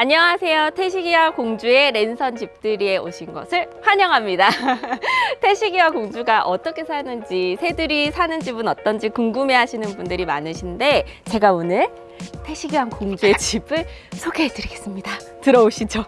안녕하세요. 태식이와 공주의 랜선 집들이에 오신 것을 환영합니다. 태식이와 공주가 어떻게 사는지, 새들이 사는 집은 어떤지 궁금해 하시는 분들이 많으신데 제가 오늘 태식이와 공주의 집을 소개해 드리겠습니다. 들어오시죠.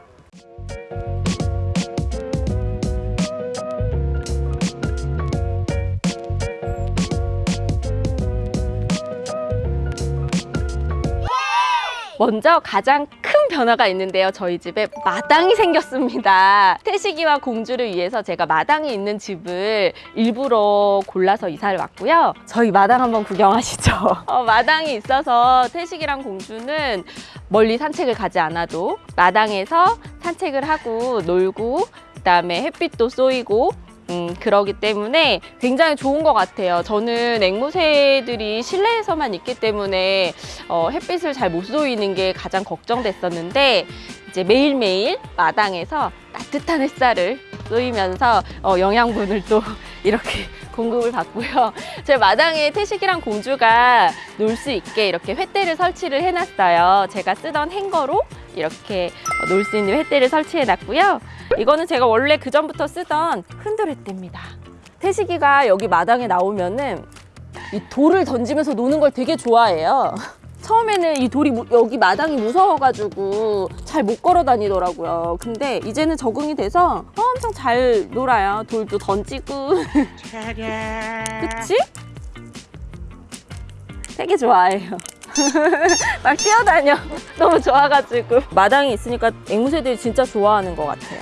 먼저 가장 큰 변화가 있는데요. 저희 집에 마당이 생겼습니다. 태식이와 공주를 위해서 제가 마당이 있는 집을 일부러 골라서 이사를 왔고요. 저희 마당 한번 구경하시죠. 어, 마당이 있어서 태식이랑 공주는 멀리 산책을 가지 않아도 마당에서 산책을 하고 놀고 그다음에 햇빛도 쏘이고 음, 그러기 때문에 굉장히 좋은 것 같아요. 저는 앵무새들이 실내에서만 있기 때문에 어, 햇빛을 잘 못 쏘이는 게 가장 걱정됐었는데 이제 매일매일 마당에서 따뜻한 햇살을 쏘이면서 어, 영양분을 또 이렇게 공급을 받고요. 제 마당에 태식이랑 공주가 놀 수 있게 이렇게 횃대를 설치를 해놨어요. 제가 쓰던 행거로 이렇게 놀 수 있는 횃대를 설치해 놨고요. 이거는 제가 원래 그 전부터 쓰던 흔들 횃대입니다. 태식이가 여기 마당에 나오면은 이 돌을 던지면서 노는 걸 되게 좋아해요. 처음에는 이 돌이 무- 여기 마당이 무서워가지고 잘 못 걸어 다니더라고요. 근데 이제는 적응이 돼서 엄청 잘 놀아요. 돌도 던지고. 그치? 되게 좋아해요. 막 뛰어다녀. 너무 좋아가지고. 마당이 있으니까 앵무새들이 진짜 좋아하는 것 같아요.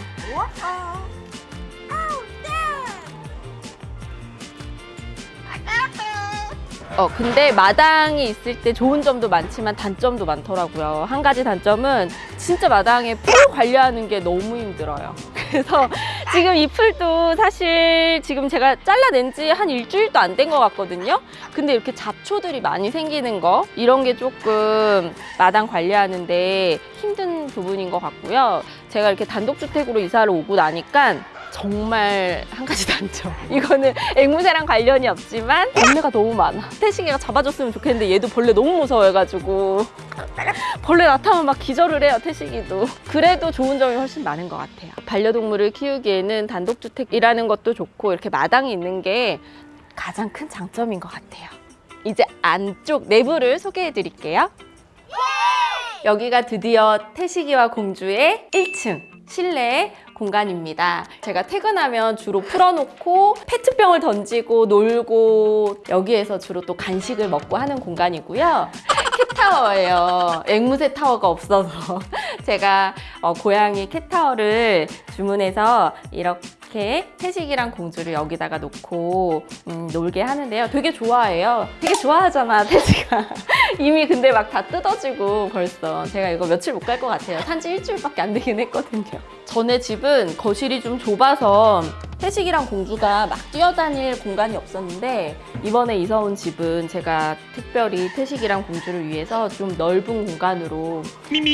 어, 근데 마당이 있을 때 좋은 점도 많지만 단점도 많더라고요. 한 가지 단점은 진짜 마당에 풀 관리하는 게 너무 힘들어요. 그래서 지금 이 풀도 사실 지금 제가 잘라낸 지 한 일주일도 안 된 것 같거든요. 근데 이렇게 잡초들이 많이 생기는 거 이런 게 조금 마당 관리하는데 힘든 부분인 것 같고요. 제가 이렇게 단독주택으로 이사를 오고 나니까 정말 한 가지 단점. 이거는 앵무새랑 관련이 없지만 벌레가 너무 많아. 태식이가 잡아줬으면 좋겠는데 얘도 벌레 너무 무서워해가지고 벌레 나타나면 막 기절을 해요, 태식이도. 그래도 좋은 점이 훨씬 많은 것 같아요. 반려동물을 키우기에는 단독주택이라는 것도 좋고 이렇게 마당이 있는 게 가장 큰 장점인 것 같아요. 이제 안쪽 내부를 소개해 드릴게요. 여기가 드디어 태식이와 공주의 1층 실내 공간입니다. 제가 퇴근하면 주로 풀어놓고 페트병을 던지고 놀고 여기에서 주로 또 간식을 먹고 하는 공간이고요. 캣타워예요. 앵무새 타워가 없어서 제가 어, 고양이 캣타워를 주문해서 이렇게 태식이랑 공주를 여기다가 놓고 음, 놀게 하는데요. 되게 좋아해요. 되게 좋아하잖아, 태식아. 이미 근데 막 다 뜯어지고 벌써 제가 이거 며칠 못 갈 것 같아요. 산지 일주일밖에 안 되긴 했거든요. 전에 집은 거실이 좀 좁아서 태식이랑 공주가 막 뛰어다닐 공간이 없었는데 이번에 이사 온 집은 제가 특별히 태식이랑 공주를 위해서 좀 넓은 공간으로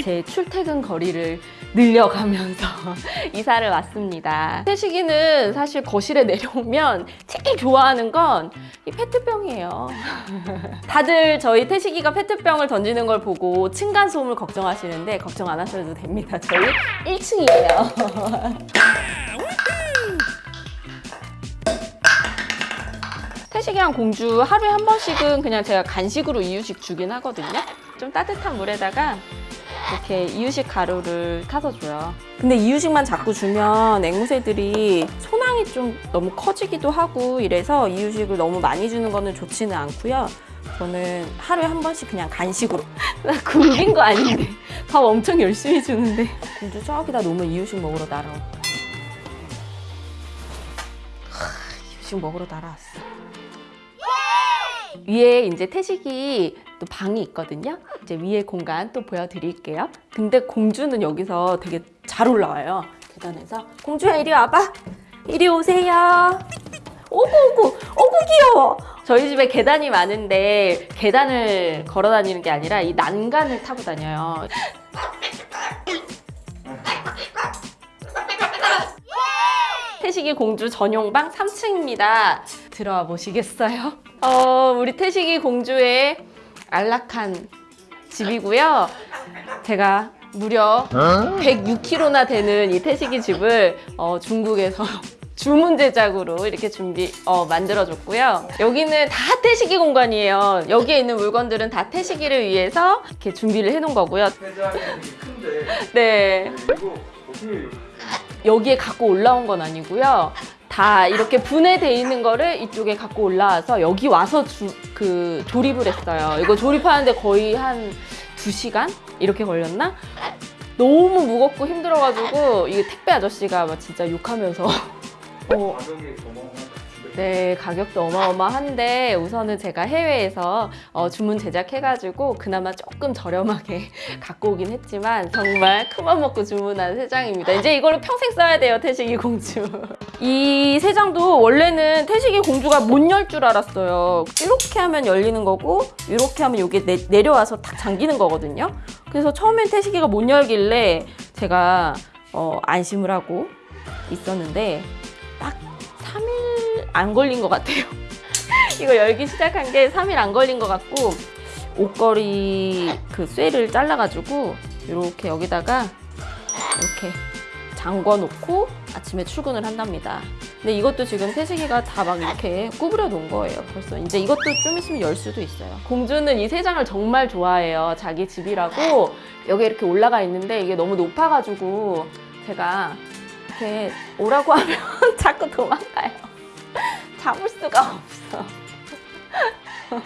제 출퇴근 거리를 늘려가면서 이사를 왔습니다. 태식이는 사실 거실에 내려오면 제일 좋아하는 건 이 페트병이에요. 다들 저희 태식이가 페트병을 던지는 걸 보고 층간소음을 걱정하시는데 걱정 안 하셔도 됩니다. 저희 1층이에요. 태식이랑 공주 하루에 한 번씩은 그냥 제가 간식으로 이유식 주긴 하거든요. 좀 따뜻한 물에다가 이렇게 이유식 가루를 타서 줘요. 근데 이유식만 자꾸 주면 앵무새들이 소낭이 좀 너무 커지기도 하고 이래서 이유식을 너무 많이 주는 거는 좋지는 않고요. 저는 하루에 한 번씩 그냥 간식으로 나 굶긴 거 아닌데 밥 엄청 열심히 주는데 공주 저기다 놓으면 이유식 먹으러 날아올 거야. 하, 이유식 먹으러 날아왔어. 위에 이제 태식이 또 방이 있거든요. 이제 위에 공간 또 보여드릴게요. 근데 공주는 여기서 되게 잘 올라와요. 계단에서 공주야 이리 와봐. 이리 오세요. 오구 오구 오구 귀여워. 저희 집에 계단이 많은데 계단을 걸어 다니는 게 아니라 이 난간을 타고 다녀요. 태식이 공주 전용방 3층입니다. 들어와 보시겠어요? 어, 우리 태식이 공주의 안락한 집이고요. 제가 무려 106kg나 되는 이 태식이 집을 어, 중국에서 주문 제작으로 이렇게 준비 어, 만들어줬고요. 여기는 다 태식이 공간이에요. 여기에 있는 물건들은 다 태식이를 위해서 이렇게 준비를 해놓은 거고요. 네, 어떻게 여기에 갖고 올라온 건 아니고요. 다 이렇게 분해돼 있는 거를 이쪽에 갖고 올라와서 여기 와서 주, 그 조립을 했어요. 이거 조립하는데 거의 한 2시간 이렇게 걸렸나? 너무 무겁고 힘들어가지고 이게 택배 아저씨가 막 진짜 욕하면서 어. 네, 가격도 어마어마한데 우선은 제가 해외에서 어, 주문 제작해가지고 그나마 조금 저렴하게 갖고 오긴 했지만 정말 큰맘 먹고 주문한 세장입니다. 이제 이걸로 평생 써야 돼요, 태식이 공주. 이 세장도 원래는 태식이 공주가 못 열 줄 알았어요. 이렇게 하면 열리는 거고 이렇게 하면 이게 내, 내려와서 탁 잠기는 거거든요. 그래서 처음엔 태식이가 못 열길래 제가 어, 안심을 하고 있었는데 딱 3일 안 걸린 것 같아요. 이거 열기 시작한 게 3일 안 걸린 것 같고 옷걸이 그 쇠를 잘라가지고 이렇게 여기다가 이렇게 잠궈 놓고 아침에 출근을 한답니다. 근데 이것도 지금 태식이가 다 막 이렇게 구부려 놓은 거예요. 벌써 이제 이것도 좀 있으면 열 수도 있어요. 공주는 이 세 장을 정말 좋아해요. 자기 집이라고 여기 이렇게 올라가 있는데 이게 너무 높아가지고 제가 이렇게 오라고 하면 자꾸 도망가요. 잡을 수가 없어.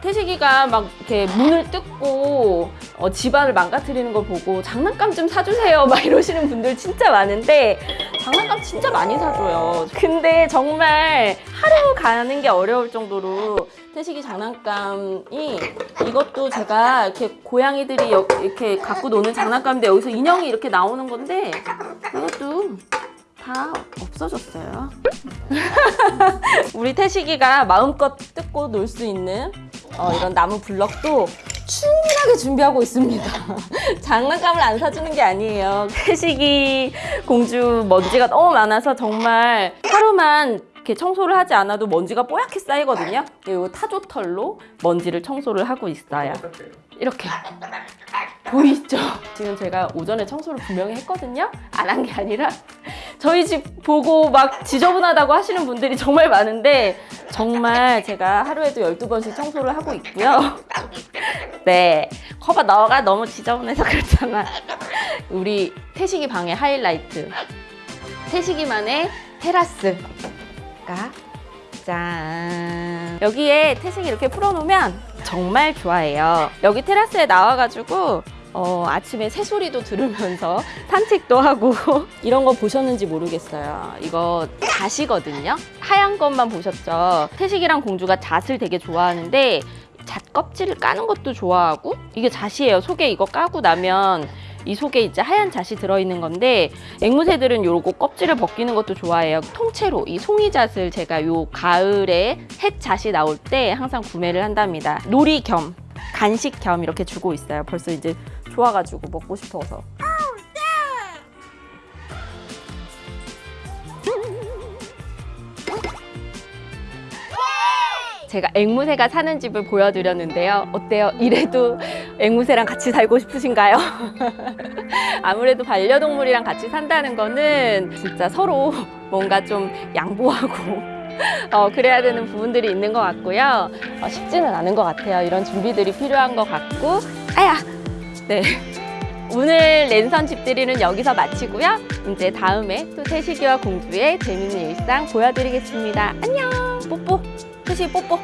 태식이가 막 이렇게 문을 뜯고 어, 집안을 망가뜨리는 걸 보고 장난감 좀 사주세요 막 이러시는 분들 진짜 많은데 장난감 진짜 많이 사줘요. 근데 정말 하루 가는 게 어려울 정도로 태식이 장난감이 이것도 제가 이렇게 고양이들이 여- 이렇게 갖고 노는 장난감인데 여기서 인형이 이렇게 나오는 건데 이것도 다 없어졌어요. 우리 태식이가 마음껏 뜯고 놀 수 있는 어, 이런 나무 블럭도 충분하게 준비하고 있습니다. 장난감을 안 사주는 게 아니에요. 태식이 공주 먼지가 너무 많아서 정말 하루만 이렇게 청소를 하지 않아도 먼지가 뽀얗게 쌓이거든요. 그리고 타조털로 먼지를 청소를 하고 있어요. 이렇게 보이죠? 지금 제가 오전에 청소를 분명히 했거든요. 안 한 게 아니라 저희 집 보고 막 지저분하다고 하시는 분들이 정말 많은데 정말 제가 하루에도 12번씩 청소를 하고 있고요. 네. 커버 너가 너무 지저분해서 그렇잖아. 우리 태식이 방의 하이라이트. 태식이만의 테라스가 짠. 여기에 태식이 이렇게 풀어놓으면 정말 좋아해요. 여기 테라스에 나와가지고 어, 아침에 새소리도 들으면서 산책도 하고 이런 거 보셨는지 모르겠어요. 이거 잣이거든요. 하얀 것만 보셨죠. 태식이랑 공주가 잣을 되게 좋아하는데 잣 껍질을 까는 것도 좋아하고 이게 잣이에요. 속에 이거 까고 나면 이 속에 이제 하얀 잣이 들어있는 건데 앵무새들은 요거 껍질을 벗기는 것도 좋아해요. 통째로 이 송이잣을 제가 요 가을에 햇잣이 나올 때 항상 구매를 한답니다. 놀이 겸 간식 겸 이렇게 주고 있어요. 벌써 이제 좋아가지고 먹고 싶어서. 제가 앵무새가 사는 집을 보여드렸는데요. 어때요? 이래도 앵무새랑 같이 살고 싶으신가요? 아무래도 반려동물이랑 같이 산다는 거는 진짜 서로 뭔가 좀 양보하고 어, 그래야 되는 부분들이 있는 것 같고요. 어, 쉽지는 않은 것 같아요. 이런 준비들이 필요한 것 같고. 아야! 네. 오늘 랜선 집들이는 여기서 마치고요. 이제 다음에 또 태식이와 공주의 재밌는 일상 보여드리겠습니다. 안녕! 뽀뽀! 태식이 뽀뽀!